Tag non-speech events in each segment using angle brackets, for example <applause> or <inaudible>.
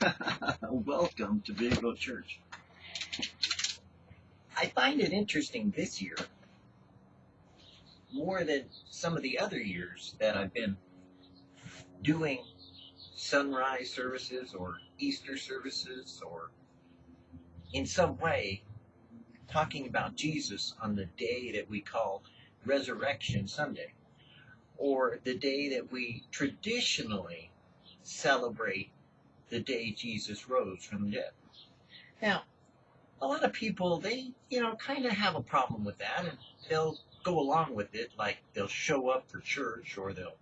<laughs> Welcome to Video Church. I find it interesting this year, more than some of the other years that I've been doing sunrise services or Easter services or in some way talking about Jesus on the day that we call Resurrection Sunday or the day that we traditionally celebrate the day Jesus rose from the dead. Now, a lot of people, they, you know, kind of have a problem with that, and they'll go along with it, like they'll show up for church, or they'll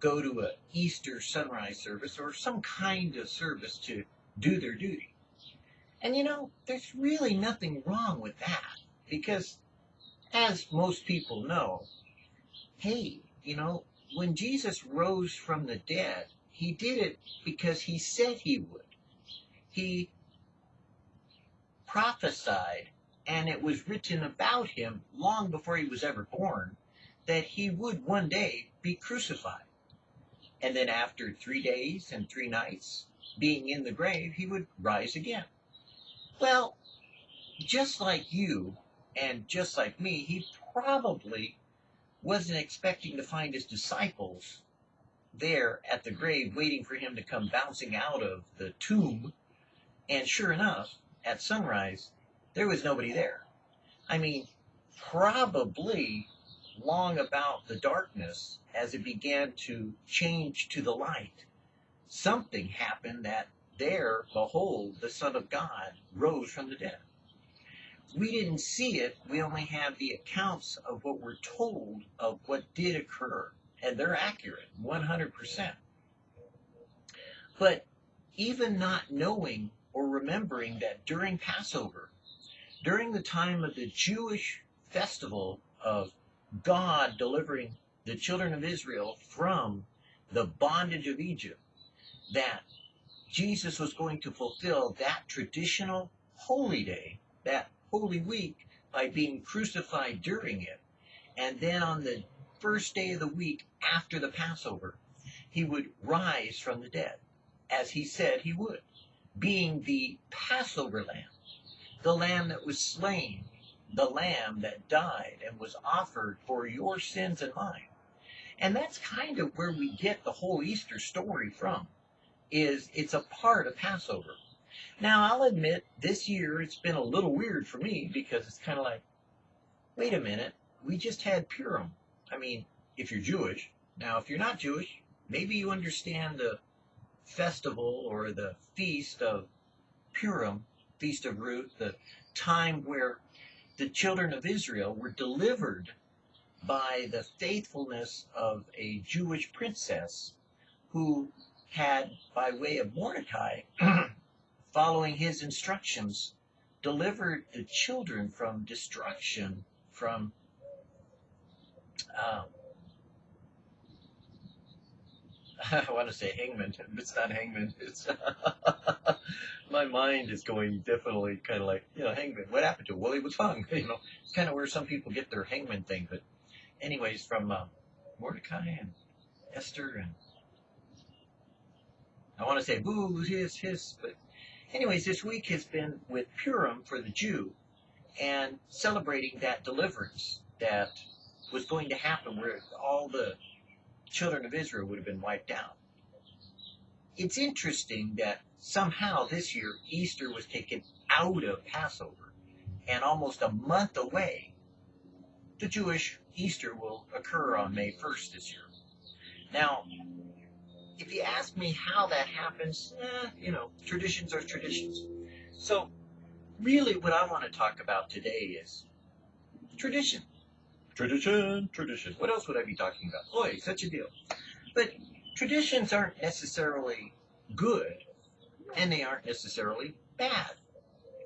go to a Easter sunrise service, or some kind of service to do their duty. And you know, there's really nothing wrong with that, because as most people know, hey, you know, when Jesus rose from the dead, he did it because he said he would. He prophesied, and it was written about him long before he was ever born, that he would one day be crucified. And then after three days and three nights being in the grave, he would rise again. Well, just like you and just like me, he probably wasn't expecting to find his disciples there at the grave waiting for him to come bouncing out of the tomb. And sure enough, at sunrise, there was nobody there. I mean, probably long about the darkness as it began to change to the light. Something happened that there, behold, the Son of God rose from the dead. We didn't see it, we only have the accounts of what we're told of what did occur and they're accurate 100%. But even not knowing or remembering that during Passover, during the time of the Jewish festival of God delivering the children of Israel from the bondage of Egypt, that Jesus was going to fulfill that traditional holy day, that holy week, by being crucified during it. And then on the first day of the week after the Passover, he would rise from the dead, as he said he would, being the Passover lamb, the lamb that was slain, the lamb that died and was offered for your sins and mine. And that's kind of where we get the whole Easter story from, is it's a part of Passover. Now, I'll admit, this year it's been a little weird for me because it's kind of like, wait a minute, we just had Purim. I mean, if you're Jewish. Now, if you're not Jewish, maybe you understand the festival or the feast of Purim, Feast of Ruth, the time where the children of Israel were delivered by the faithfulness of a Jewish princess who had, by way of Mordecai, <clears throat> following his instructions, delivered the children from destruction, from um, <laughs> I want to say hangman, but it's not hangman. It's <laughs> my mind is going definitely kind of like you know hangman. What happened to him? Well, was hung. <laughs> You know, it's kind of where some people get their hangman thing. But anyways, from uh, Mordecai and Esther and I want to say boo his his. But anyways, this week has been with Purim for the Jew and celebrating that deliverance that was going to happen where all the children of Israel would have been wiped out. It's interesting that somehow this year Easter was taken out of Passover and almost a month away the Jewish Easter will occur on May 1st this year. Now, if you ask me how that happens, eh, you know, traditions are traditions. So, really, what I want to talk about today is tradition. Tradition, tradition. What else would I be talking about? Boy, such a deal. But traditions aren't necessarily good, and they aren't necessarily bad.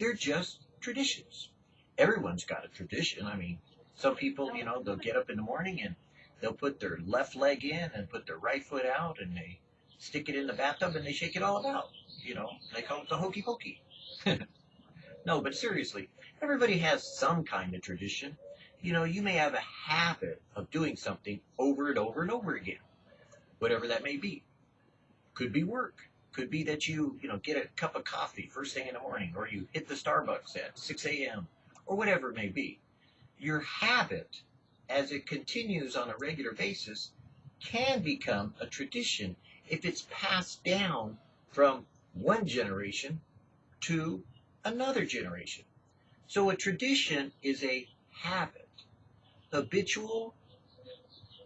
They're just traditions. Everyone's got a tradition. I mean, some people, you know, they'll get up in the morning and they'll put their left leg in and put their right foot out and they stick it in the bathtub and they shake it all about. You know, they call it the hokey pokey. <laughs> no, but seriously, everybody has some kind of tradition you know, you may have a habit of doing something over and over and over again, whatever that may be. Could be work, Could be that you, you know, get a cup of coffee first thing in the morning, or you hit the Starbucks at 6 a.m., or whatever it may be. Your habit, as it continues on a regular basis, can become a tradition if it's passed down from one generation to another generation. So a tradition is a habit, habitual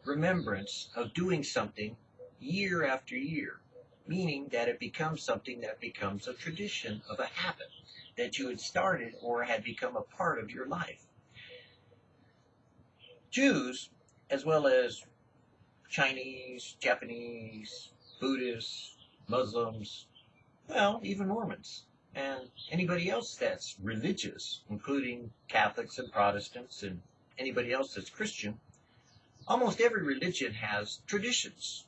remembrance of doing something year after year, meaning that it becomes something that becomes a tradition of a habit that you had started or had become a part of your life. Jews, as well as Chinese, Japanese, Buddhists, Muslims, well, even Mormons, and anybody else that's religious, including Catholics and Protestants and anybody else that's Christian, almost every religion has traditions.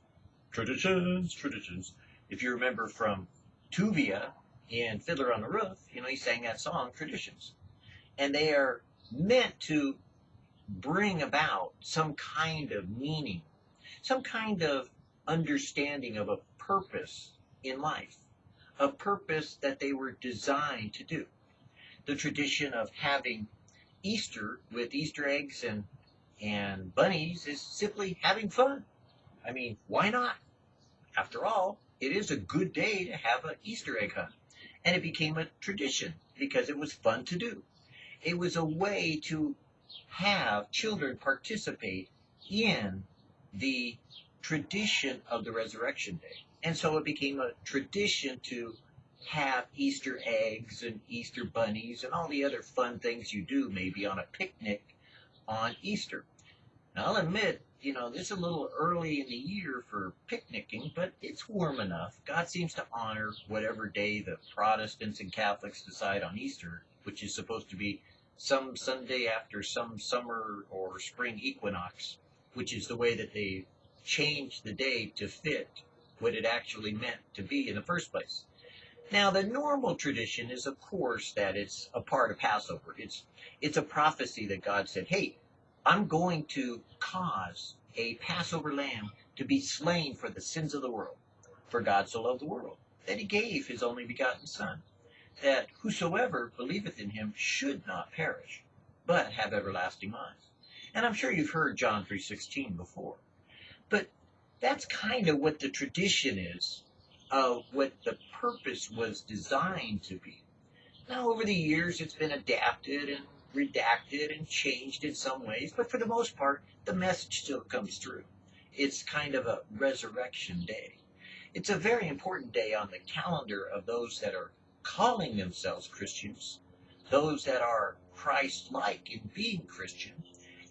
Traditions, traditions. If you remember from Tuvia in Fiddler on the Roof, you know, he sang that song, Traditions. And they are meant to bring about some kind of meaning, some kind of understanding of a purpose in life, a purpose that they were designed to do. The tradition of having Easter with Easter eggs and and bunnies is simply having fun. I mean, why not? After all, it is a good day to have an Easter egg hunt. And it became a tradition because it was fun to do. It was a way to have children participate in the tradition of the resurrection day. And so it became a tradition to have Easter eggs and Easter bunnies and all the other fun things you do maybe on a picnic on Easter. Now, I'll admit, you know, this is a little early in the year for picnicking, but it's warm enough. God seems to honor whatever day the Protestants and Catholics decide on Easter, which is supposed to be some Sunday after some summer or spring equinox, which is the way that they changed the day to fit what it actually meant to be in the first place. Now, the normal tradition is, of course, that it's a part of Passover. It's it's a prophecy that God said, "Hey, I'm going to cause a Passover lamb to be slain for the sins of the world. For God so loved the world that He gave His only begotten Son, that whosoever believeth in Him should not perish, but have everlasting life." And I'm sure you've heard John 3:16 before, but that's kind of what the tradition is of what the purpose was designed to be. Now, over the years, it's been adapted and redacted and changed in some ways, but for the most part, the message still comes through. It's kind of a resurrection day. It's a very important day on the calendar of those that are calling themselves Christians, those that are Christ like in being Christian,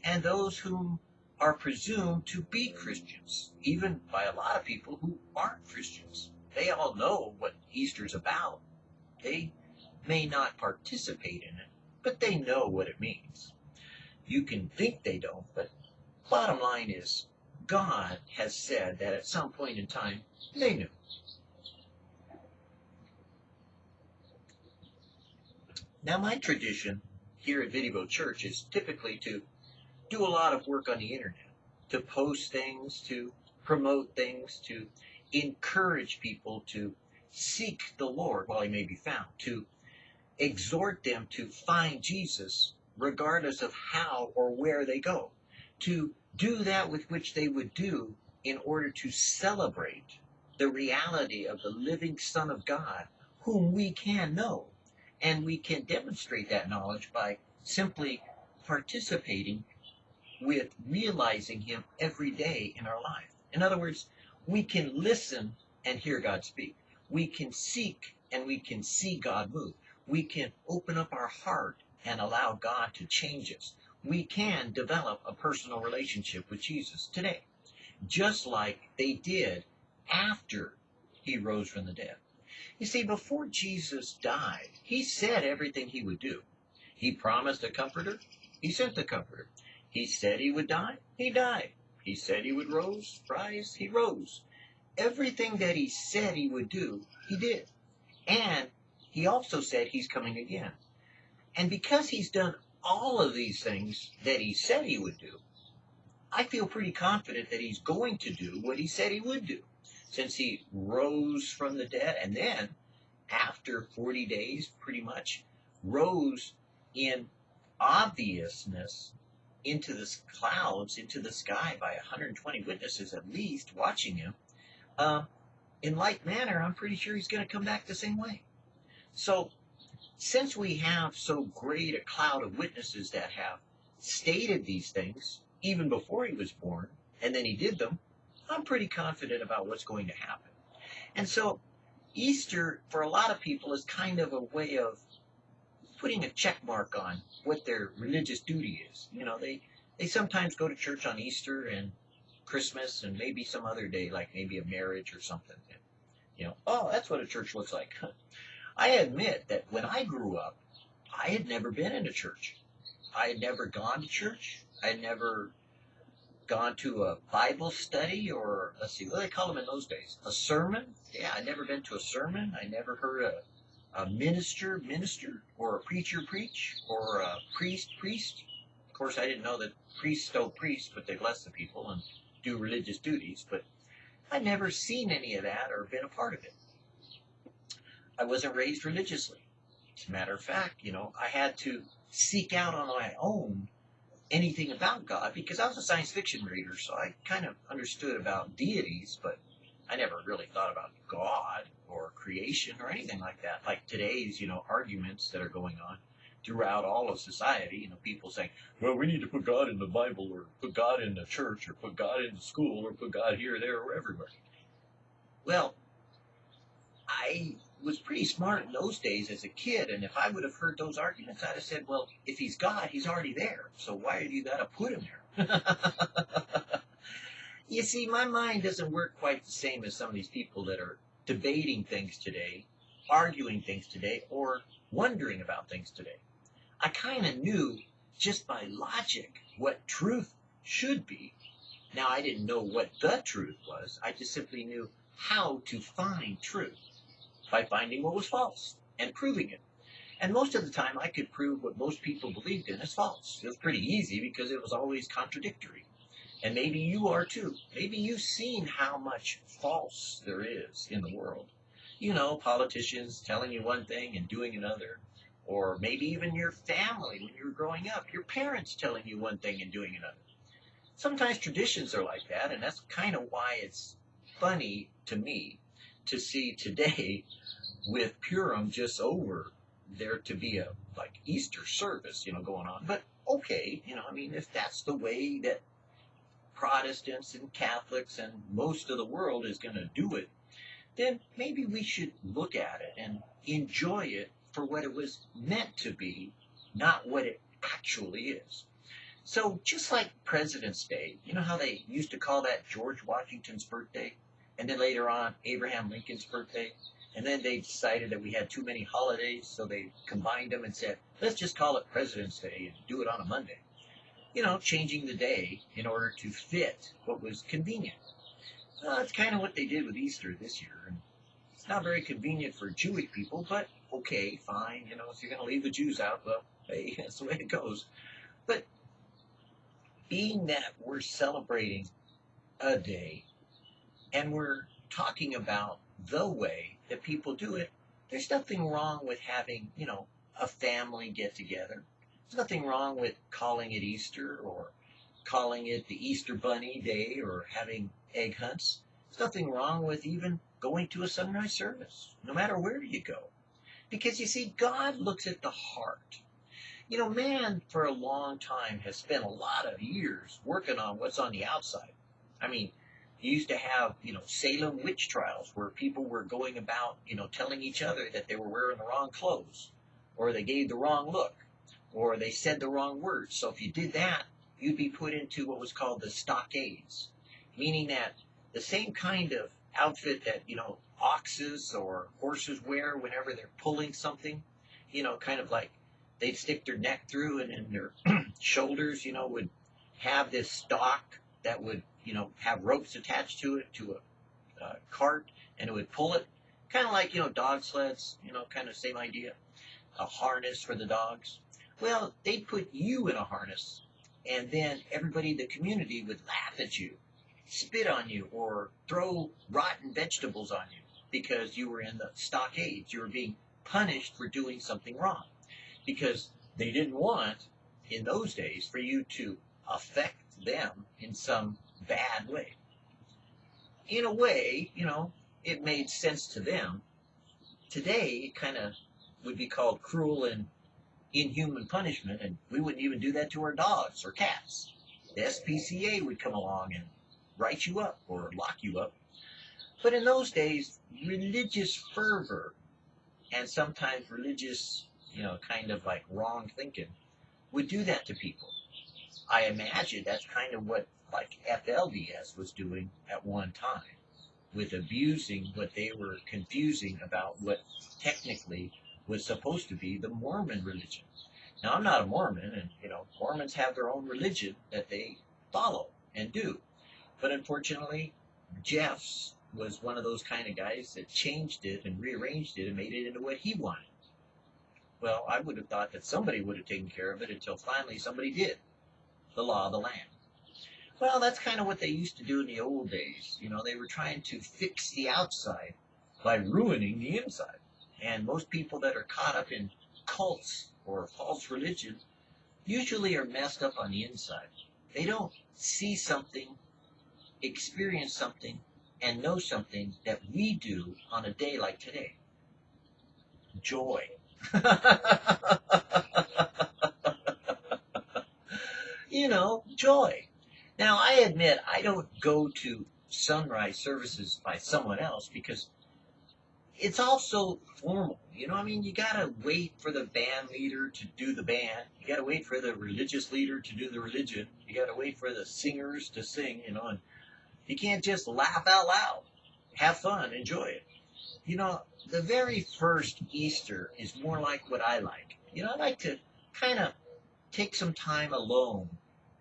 and those whom are presumed to be Christians, even by a lot of people who aren't Christians. They all know what Easter's about. They may not participate in it, but they know what it means. You can think they don't, but bottom line is God has said that at some point in time they knew. Now, my tradition here at Video Church is typically to do a lot of work on the internet, to post things, to promote things, to encourage people to seek the Lord while he may be found, to exhort them to find Jesus regardless of how or where they go, to do that with which they would do in order to celebrate the reality of the living Son of God, whom we can know. And we can demonstrate that knowledge by simply participating with realizing Him every day in our life. In other words, we can listen and hear God speak. We can seek and we can see God move. We can open up our heart and allow God to change us. We can develop a personal relationship with Jesus today, just like they did after he rose from the dead. You see, before Jesus died, he said everything he would do. He promised a comforter, he sent the comforter. He said he would die, he died. He said he would rose, rise, he rose. Everything that he said he would do, he did. And he also said he's coming again. And because he's done all of these things that he said he would do, I feel pretty confident that he's going to do what he said he would do. since he rose from the dead, and then after 40 days, pretty much, rose in obviousness into the clouds, into the sky by 120 witnesses at least watching him. Um, in like manner, I'm pretty sure he's going to come back the same way. So, since we have so great a cloud of witnesses that have stated these things even before he was born, and then he did them, I'm pretty confident about what's going to happen. And so, Easter, for a lot of people, is kind of a way of putting a check mark on what their religious duty is. You know, they, they sometimes go to church on Easter and Christmas and maybe some other day, like maybe a marriage or something. And, you know, oh, that's what a church looks like. <laughs> I admit that when I grew up, I had never been in a church. I had never gone to church. I had never gone to a Bible study or, let's see, what do they call them in those days? A sermon? Yeah, I'd never been to a sermon. I never heard a, a minister minister or a preacher preach or a priest priest. Of course, I didn't know that priests don't priest, but they bless the people and do religious duties, but I'd never seen any of that or been a part of it. I wasn't raised religiously. As a matter of fact, you know, I had to seek out on my own anything about God because I was a science fiction reader, so I kind of understood about deities, but I never really thought about God or creation or anything like that. Like today's, you know, arguments that are going on throughout all of society, you know, people saying, well, we need to put God in the Bible or put God in the church or put God in the school or put God here, there, or everywhere. Well, I was pretty smart in those days as a kid, and if I would have heard those arguments, I'd have said, well, if he's God, he's already there. So why have you got to put him there? <laughs> you see, my mind doesn't work quite the same as some of these people that are debating things today, arguing things today, or wondering about things today. I kind of knew just by logic what truth should be. Now, I didn't know what the truth was. I just simply knew how to find truth by finding what was false and proving it. And most of the time, I could prove what most people believed in as false. It was pretty easy because it was always contradictory. And maybe you are too. Maybe you've seen how much false there is in the world. You know, politicians telling you one thing and doing another. Or maybe even your family when you were growing up, your parents telling you one thing and doing another. Sometimes traditions are like that, and that's kind of why it's funny to me to see today <laughs> with Purim just over there to be a like Easter service, you know, going on. But okay, you know, I mean, if that's the way that Protestants and Catholics and most of the world is going to do it, then maybe we should look at it and enjoy it for what it was meant to be, not what it actually is. So just like President's Day, you know how they used to call that George Washington's birthday? and then later on Abraham Lincoln's birthday. And then they decided that we had too many holidays, so they combined them and said, let's just call it President's Day and do it on a Monday. You know, changing the day in order to fit what was convenient. Well, that's kind of what they did with Easter this year. And it's not very convenient for Jewish people, but okay, fine. You know, if you're going to leave the Jews out, well, <laughs> hey, that's the way it goes. But being that we're celebrating a day and we're talking about the way that people do it, there's nothing wrong with having, you know, a family get together. There's nothing wrong with calling it Easter or calling it the Easter Bunny Day or having egg hunts. There's nothing wrong with even going to a sunrise service, no matter where you go. Because you see, God looks at the heart. You know, man for a long time has spent a lot of years working on what's on the outside. I mean, you used to have, you know, Salem witch trials where people were going about, you know, telling each other that they were wearing the wrong clothes, or they gave the wrong look, or they said the wrong words. So if you did that, you'd be put into what was called the stockades, meaning that the same kind of outfit that, you know, oxes or horses wear whenever they're pulling something, you know, kind of like they'd stick their neck through and, and their <clears throat> shoulders, you know, would have this stock that would you know, have ropes attached to it to a cart, and it would pull it, kind of like you know dog sleds, you know, kind of same idea, a harness for the dogs. Well, they'd put you in a harness, and then everybody in the community would laugh at you spit on you or throw rotten vegetables on you because you were in the stockades. You were being punished for doing something wrong because they didn't want, in those days, for you to affect them in some bad way. In a way, you know, it made sense to them. Today, it kind of would be called cruel and inhuman punishment, and we wouldn't even do that to our dogs or cats. The SPCA would come along and write you up or lock you up. But in those days, religious fervor and sometimes religious, you know, kind of like wrong thinking would do that to people. I imagine that's kind of what like FLDS was doing at one time with abusing what they were confusing about what technically was supposed to be the Mormon religion. Now I'm not a Mormon and you know Mormons have their own religion that they follow and do. But unfortunately, Jeffs was one of those kind of guys that changed it and rearranged it and made it into what he wanted. Well, I would have thought that somebody would have taken care of it until finally somebody did. The law of the land. Well, that's kind of what they used to do in the old days. You know, they were trying to fix the outside by ruining the inside. And most people that are caught up in cults or false religion usually are messed up on the inside. They don't see something, experience something, and know something that we do on a day like today. Joy. <laughs> you know, joy. Now, I admit I don't go to sunrise services by someone else because it's also formal. You know, I mean, you gotta wait for the band leader to do the band. You gotta wait for the religious leader to do the religion. You gotta wait for the singers to sing. You know, and you can't just laugh out loud. Have fun, enjoy it. You know, the very first Easter is more like what I like. You know, I like to kind of take some time alone.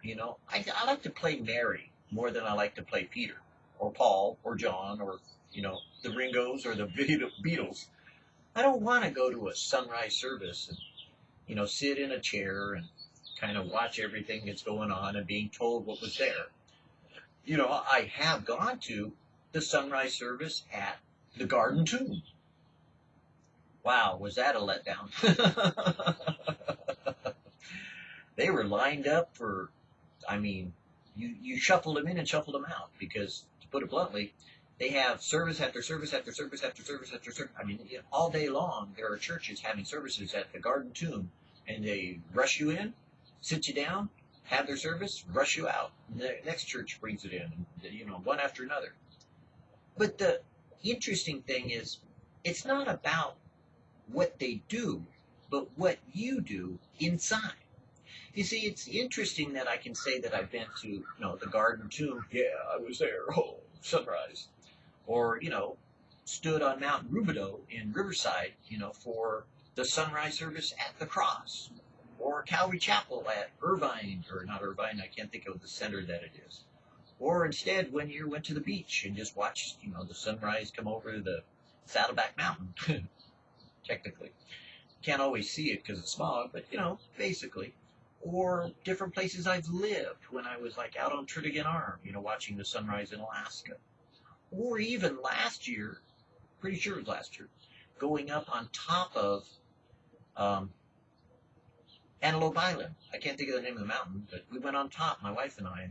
You know, I, I like to play Mary more than I like to play Peter or Paul or John or, you know, the Ringos or the Beatles. I don't want to go to a sunrise service and, you know, sit in a chair and kind of watch everything that's going on and being told what was there. You know, I have gone to the sunrise service at the Garden Tomb. Wow, was that a letdown? <laughs> they were lined up for, I mean, you, you shuffled them in and shuffled them out because, to put it bluntly, they have service after service after service after service after service. I mean, all day long, there are churches having services at the Garden Tomb, and they rush you in, sit you down, have their service, rush you out. The next church brings it in, you know, one after another. But the interesting thing is, it's not about what they do, but what you do inside. You see, it's interesting that I can say that I've been to, you know, the Garden Tomb. Yeah, I was there. Oh, sunrise. Or, you know, stood on Mount Rubidoux in Riverside, you know, for the sunrise service at the cross. Or Calvary Chapel at Irvine, or not Irvine, I can't think of the center that it is. Or instead, when you went to the beach and just watched, you know, the sunrise come over the Saddleback Mountain. <laughs> technically. Can't always see it because of smog, but you know, basically. Or different places I've lived when I was like out on Turnagain Arm, you know, watching the sunrise in Alaska. Or even last year, pretty sure it was last year, going up on top of um, Antelope Island. I can't think of the name of the mountain, but we went on top, my wife and I,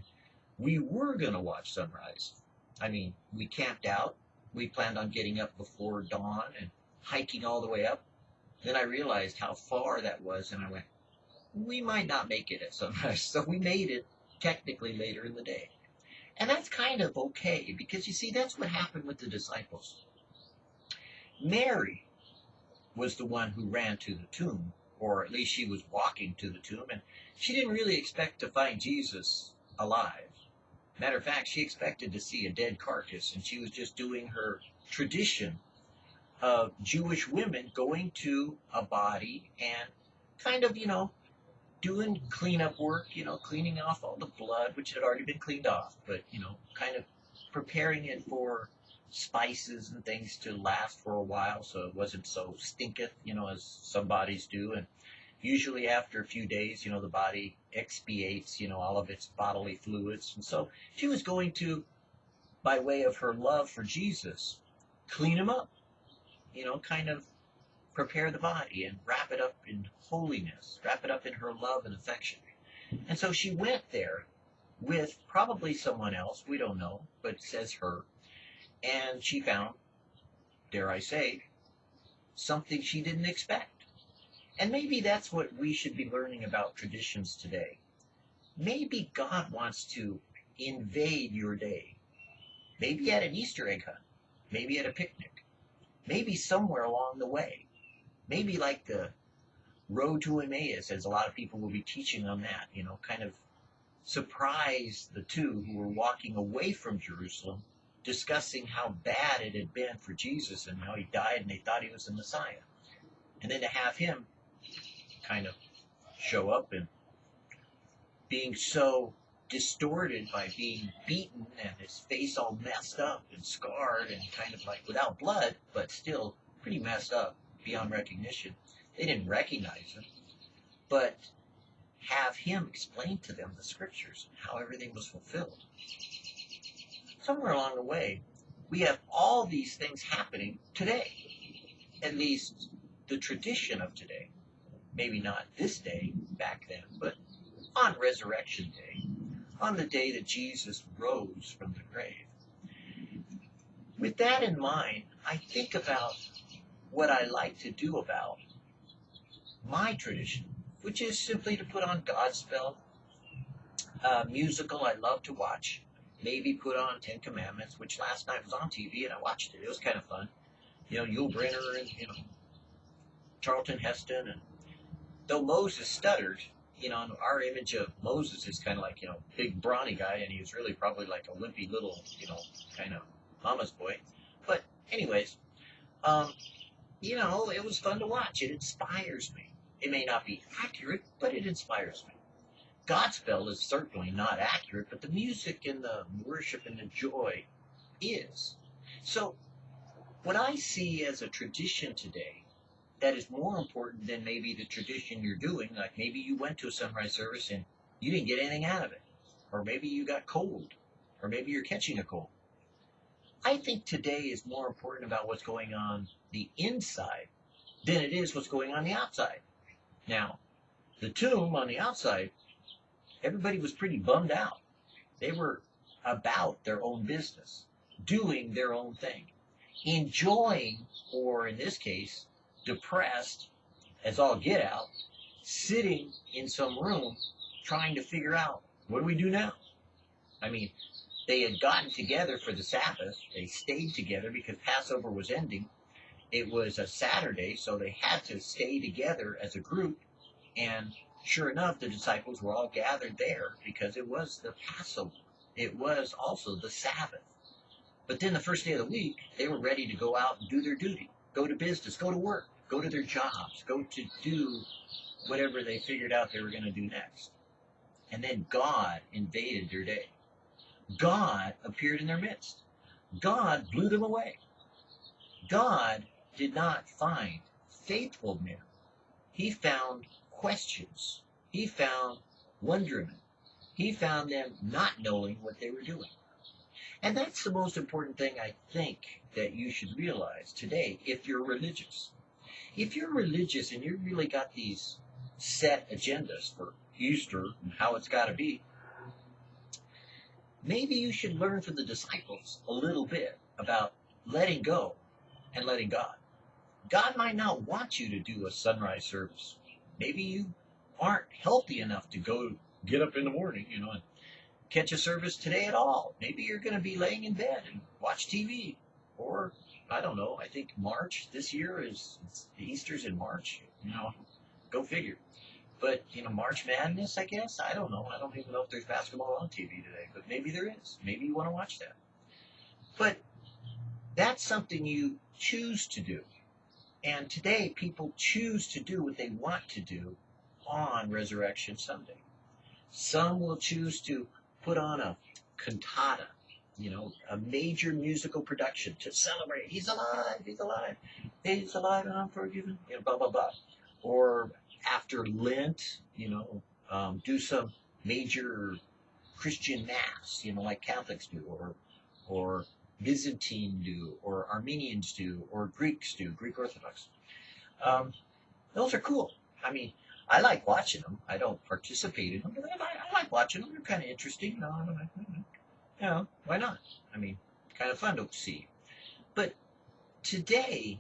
we were going to watch sunrise. I mean, we camped out. We planned on getting up before dawn and hiking all the way up. Then I realized how far that was, and I went, we might not make it at sunrise. <laughs> So we made it technically later in the day. And that's kind of okay, because you see, that's what happened with the disciples. Mary was the one who ran to the tomb, or at least she was walking to the tomb, and she didn't really expect to find Jesus alive. Matter of fact, she expected to see a dead carcass, and she was just doing her tradition of Jewish women going to a body and kind of, you know, doing cleanup work, you know, cleaning off all the blood, which had already been cleaned off, but, you know, kind of preparing it for spices and things to last for a while so it wasn't so stinketh, you know, as some bodies do. And usually after a few days, you know, the body expiates, you know, all of its bodily fluids. And so she was going to by way of her love for Jesus, clean him up. You know, kind of prepare the body and wrap it up in holiness, wrap it up in her love and affection. And so she went there with probably someone else, we don't know, but says her, and she found, dare I say, something she didn't expect. And maybe that's what we should be learning about traditions today. Maybe God wants to invade your day. Maybe at an Easter egg hunt. Maybe at a picnic. Maybe somewhere along the way. Maybe like the road to Emmaus, as a lot of people will be teaching on that, you know, kind of surprise the two who were mm-hmm. walking away from Jerusalem, discussing how bad it had been for Jesus and how he died and they thought he was the Messiah. And then to have him kind of show up and being so distorted by being beaten and his face all messed up and scarred and kind of like without blood, but still pretty messed up beyond recognition. They didn't recognize him, but have him explain to them the scriptures, how everything was fulfilled. Somewhere along the way, we have all these things happening today. At least the tradition of today. Maybe not this day, back then, but on Resurrection Day, on the day that Jesus rose from the grave. With that in mind, I think about what I like to do about my tradition, which is simply to put on Godspell, uh, musical I love to watch, maybe put on Ten Commandments, which last night was on TV and I watched it. It was kind of fun. You know, Yul Brynner and, you know, Charlton Heston. And though Moses stuttered, you know, our image of Moses is kind of like, you know, big brawny guy, and he was really probably like a wimpy little, you know, kind of mama's boy. But anyways, um, you know, it was fun to watch. It inspires me. It may not be accurate, but it inspires me. Godspell is certainly not accurate, but the music and the worship and the joy is. So, what I see as a tradition today that is more important than maybe the tradition you're doing, like maybe you went to a sunrise service and you didn't get anything out of it, or maybe you got cold, or maybe you're catching a cold. I think today is more important about what's going on the inside than it is what's going on the outside. Now, the tomb on the outside, everybody was pretty bummed out. They were about their own business, doing their own thing, enjoying, or in this case, depressed as all get out, sitting in some room trying to figure out what do we do now? I mean, they had gotten together for the Sabbath. They stayed together because Passover was ending. It was a Saturday, so they had to stay together as a group. And sure enough, the disciples were all gathered there because it was the Passover. It was also the Sabbath. But then the first day of the week, they were ready to go out and do their duty, go to business, go to work, go to their jobs, go to do whatever they figured out they were going to do next. And then God invaded their day. God appeared in their midst. God blew them away. God did not find faithful men. He found questions. He found wonderment. He found them not knowing what they were doing. And that's the most important thing I think that you should realize today if you're religious. If you're religious and you've really got these set agendas for Easter and how it's got to be, maybe you should learn from the disciples a little bit about letting go and letting God. God might not want you to do a sunrise service. Maybe you aren't healthy enough to go get up in the morning, you know, and catch a service today at all. Maybe you're going to be laying in bed and watch TV. Or, I don't know, I think March this year is, Easter's in March. You know, go figure. But, you know, March Madness, I guess? I don't know. I don't even know if there's basketball on TV today, but maybe there is. Maybe you want to watch that. But that's something you choose to do. And today, people choose to do what they want to do on Resurrection Sunday. Some will choose to put on a cantata, you know, a major musical production to celebrate. He's alive, he's alive, he's alive and I'm forgiven, you know, blah, blah, blah. Or after Lent, you know, um, do some major Christian mass, you know, like Catholics do, or or Byzantine do, or Armenians do, or Greeks do, Greek Orthodox. Um, those are cool. I mean, I like watching them. I don't participate in them, but I, I like watching them. They're kind of interesting. No, I why not? I mean, kind of fun to see. But today,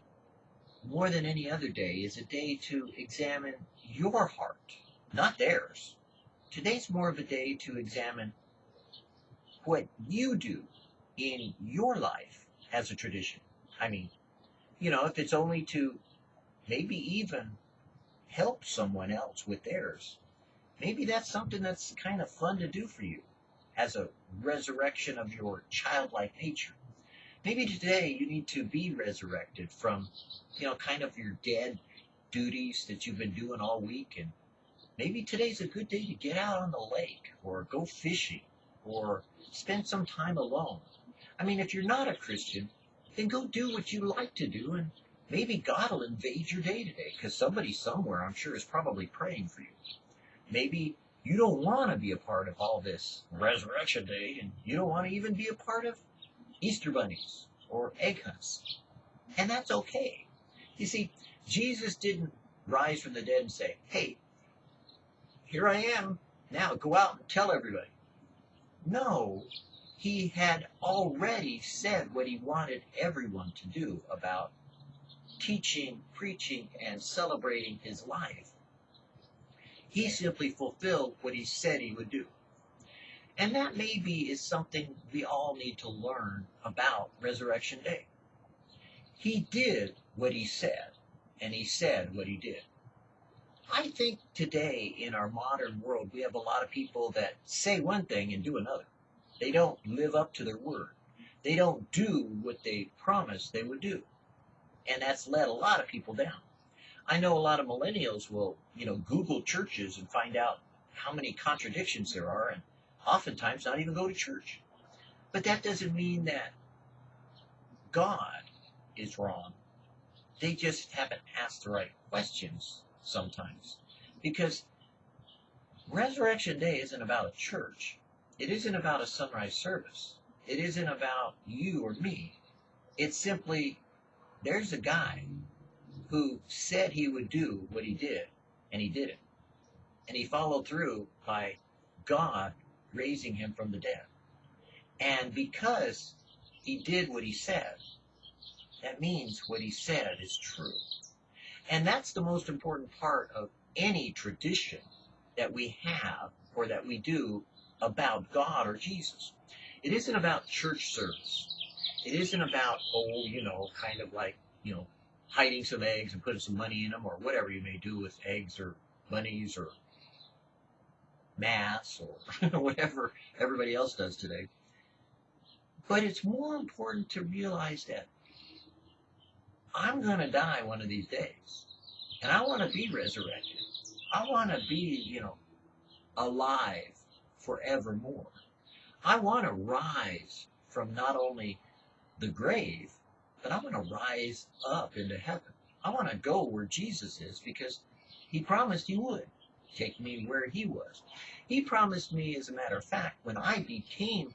more than any other day, is a day to examine your heart, not theirs. Today's more of a day to examine what you do in your life as a tradition. I mean, you know, if it's only to maybe even help someone else with theirs, maybe that's something that's kind of fun to do for you as a resurrection of your childlike nature. Maybe today you need to be resurrected from, you know, kind of your dead duties that you've been doing all week. And maybe today's a good day to get out on the lake or go fishing or spend some time alone. I mean, if you're not a Christian, then go do what you like to do and maybe God will invade your day today because somebody somewhere, I'm sure, is probably praying for you. Maybe you don't want to be a part of all this Resurrection Day and you don't want to even be a part of Easter bunnies or egg hunts. And that's okay. You see, Jesus didn't rise from the dead and say, hey, here I am. Now go out and tell everybody. No, he had already said what he wanted everyone to do about teaching, preaching, and celebrating his life. He simply fulfilled what he said he would do. And that maybe is something we all need to learn about Resurrection Day. He did what he said, and he said what he did. I think today in our modern world, we have a lot of people that say one thing and do another. They don't live up to their word. They don't do what they promised they would do. And that's let a lot of people down. I know a lot of millennials will, you know, Google churches and find out how many contradictions there are and oftentimes not even go to church. But that doesn't mean that God is wrong. They just haven't asked the right questions sometimes. Because Resurrection Day isn't about a church. It isn't about a sunrise service. It isn't about you or me. It's simply there's a guy who said he would do what he did, and he did it. And he followed through by God raising him from the dead. And because he did what he said, that means what he said is true. And that's the most important part of any tradition that we have or that we do about God or Jesus. It isn't about church service. It isn't about, oh, you know, kind of like, you know, hiding some eggs and putting some money in them or whatever you may do with eggs or bunnies or mass or <laughs> whatever everybody else does today. But it's more important to realize that I'm going to die one of these days. And I want to be resurrected. I want to be, you know, alive forevermore. I want to rise from not only the grave, but I want to rise up into heaven. I want to go where Jesus is because he promised he would take me where he was. He promised me, as a matter of fact, when I became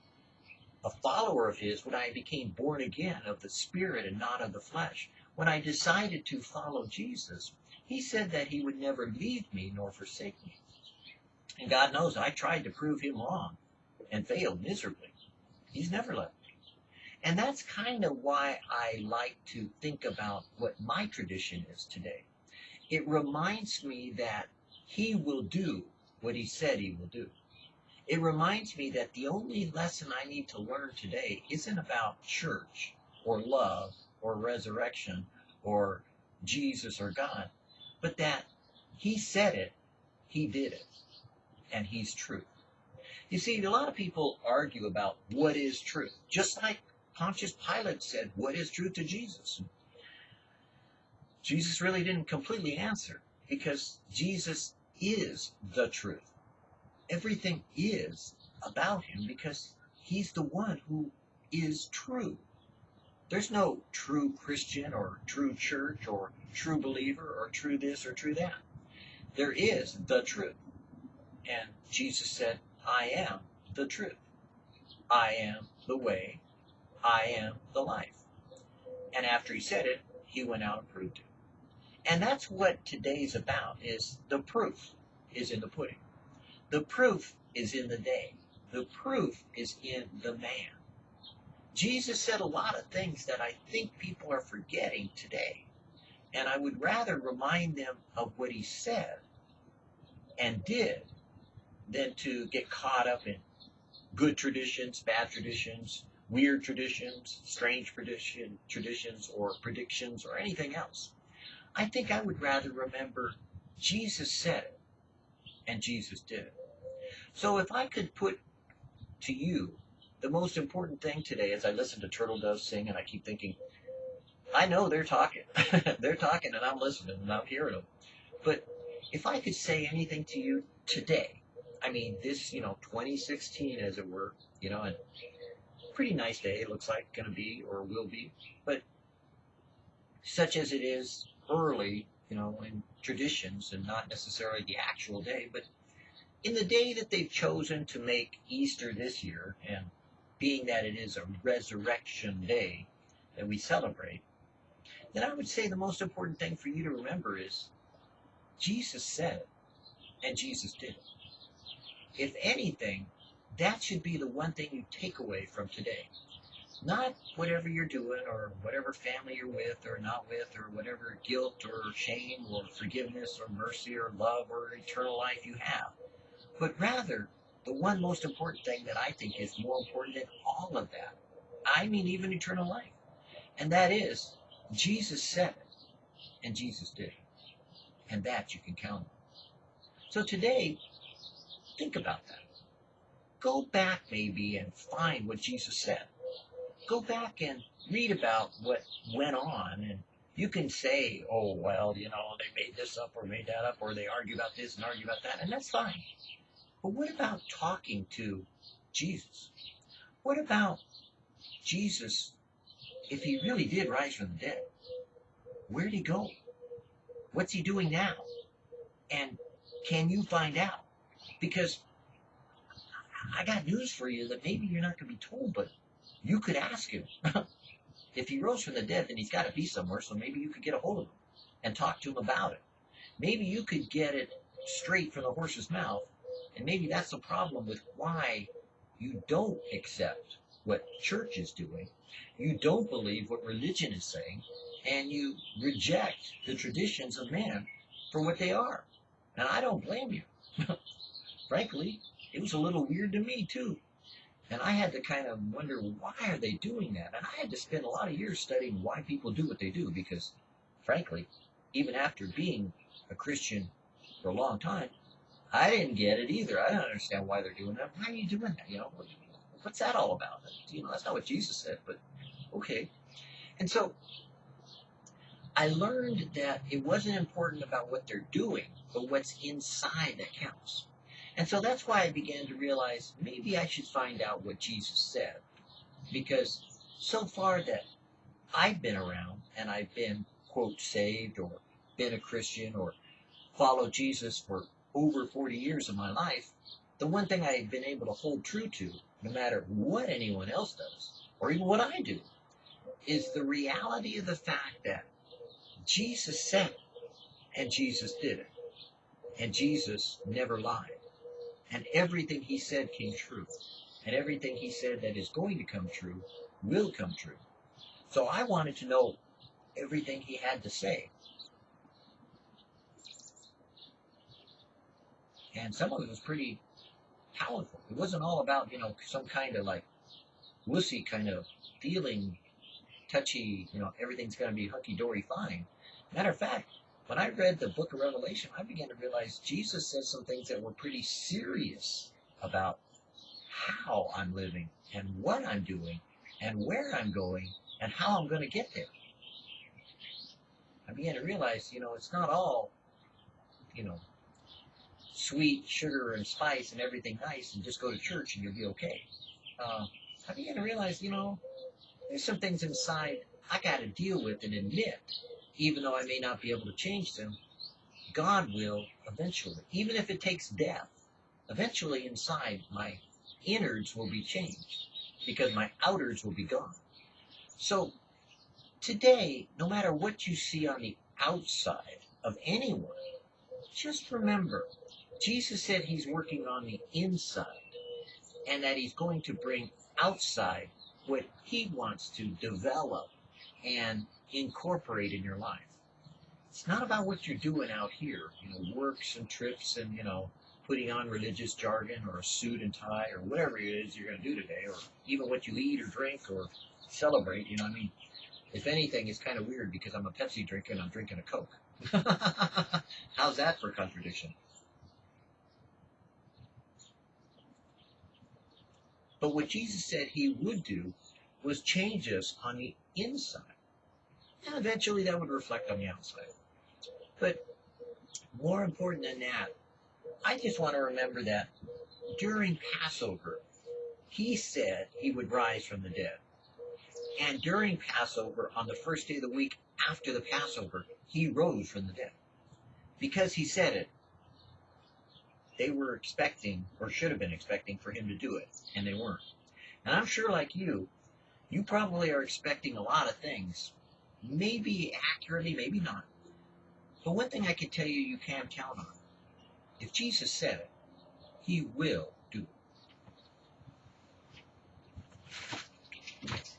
a follower of his, when I became born again of the Spirit and not of the flesh, when I decided to follow Jesus, he said that he would never leave me nor forsake me. And God knows I tried to prove him wrong and failed miserably. He's never left me. And that's kind of why I like to think about what my tradition is today. It reminds me that he will do what he said he will do. It reminds me that the only lesson I need to learn today isn't about church or love or resurrection or Jesus or God, but that he said it, he did it, and he's truth. You see, a lot of people argue about what is truth, just like Pontius Pilate said, what is truth to Jesus? Jesus really didn't completely answer because Jesus is the truth. Everything is about him because he's the one who is true. There's no true Christian or true church or true believer or true this or true that. There is the truth. And Jesus said, I am the truth. I am the way, I am the life. And after he said it, he went out and proved it. And that's what today's about is the proof is in the pudding. The proof is in the day. The proof is in the man. Jesus said a lot of things that I think people are forgetting today. And I would rather remind them of what he said and did than to get caught up in good traditions, bad traditions, weird traditions, strange tradition, traditions, or predictions, or anything else. I think I would rather remember Jesus said it and Jesus did it. So if I could put to you the most important thing today as I listen to Turtle Doves sing and I keep thinking, I know they're talking. <laughs> they're talking and I'm listening and I'm hearing them. But if I could say anything to you today, I mean, this, you know, 2016 as it were, you know, and pretty nice day it looks like going to be or will be, but such as it is early, you know, in traditions and not necessarily the actual day, but in the day that they've chosen to make Easter this year, and being that it is a resurrection day that we celebrate, then I would say the most important thing for you to remember is Jesus said and Jesus did. If anything, that should be the one thing you take away from today. Not whatever you're doing or whatever family you're with or not with or whatever guilt or shame or forgiveness or mercy or love or eternal life you have, but rather the one most important thing that I think is more important than all of that. I mean, even eternal life. And that is, Jesus said it, and Jesus did it. And that you can count on. So today, think about that. Go back maybe and find what Jesus said. Go back and read about what went on and you can say, oh, well, you know, they made this up or made that up or they argue about this and argue about that, and that's fine. But what about talking to Jesus? What about Jesus if he really did rise from the dead? Where'd he go? What's he doing now? And can you find out? Because I got news for you that maybe you're not going to be told, but you could ask him. <laughs> if he rose from the dead, then he's got to be somewhere, so maybe you could get a hold of him and talk to him about it. Maybe you could get it straight from the horse's mouth, and maybe that's the problem with why you don't accept what church is doing. You don't believe what religion is saying, and you reject the traditions of man for what they are. And I don't blame you. <laughs> Frankly, it was a little weird to me too. And I had to kind of wonder why are they doing that? And I had to spend a lot of years studying why people do what they do because frankly, even after being a Christian for a long time, I didn't get it either. I don't understand why they're doing that. Why are you doing that? You know, what's that all about? You know, that's not what Jesus said, but okay. And so I learned that it wasn't important about what they're doing, but what's inside that counts. And so that's why I began to realize maybe I should find out what Jesus said. Because so far that I've been around and I've been, quote, saved or been a Christian or followed Jesus for over 40 years of my life, the one thing I've been able to hold true to, no matter what anyone else does, or even what I do, is the reality of the fact that Jesus said it, and Jesus did it. And Jesus never lied. And everything he said came true. And everything he said that is going to come true will come true. So I wanted to know everything he had to say. And some of it was pretty powerful. It wasn't all about, you know, some kind of like wussy kind of feeling, touchy, you know, everything's going to be hunky dory fine. Matter of fact, when I read the book of Revelation, I began to realize Jesus said some things that were pretty serious about how I'm living and what I'm doing and where I'm going and how I'm going to get there. I began to realize, you know, it's not all, you know, sweet sugar and spice and everything nice and just go to church and you'll be okay. Uh, I began to realize, you know, there's some things inside I got to deal with and admit even though I may not be able to change them, God will eventually, even if it takes death, eventually inside my innards will be changed because my outers will be gone. So today, no matter what you see on the outside of anyone, just remember Jesus said he's working on the inside and that he's going to bring outside what he wants to develop and incorporate in your life. It's not about what you're doing out here, you know, works and trips and, you know, putting on religious jargon or a suit and tie or whatever it is you're going to do today, or even what you eat or drink or celebrate. You know, I mean, if anything, it's kind of weird because I'm a Pepsi drinker and I'm drinking a Coke. <laughs> How's that for contradiction? But what Jesus said he would do was change us on the inside. And eventually that would reflect on the outside. But more important than that, I just want to remember that during Passover, he said he would rise from the dead. And during Passover, on the first day of the week after the Passover, he rose from the dead. Because he said it, they were expecting, or should have been expecting, for him to do it, and they weren't. And I'm sure, like you, you probably are expecting a lot of things, Maybe accurately, maybe not. But one thing I can tell you you can count on. If Jesus said it, he will do it.